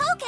Okay.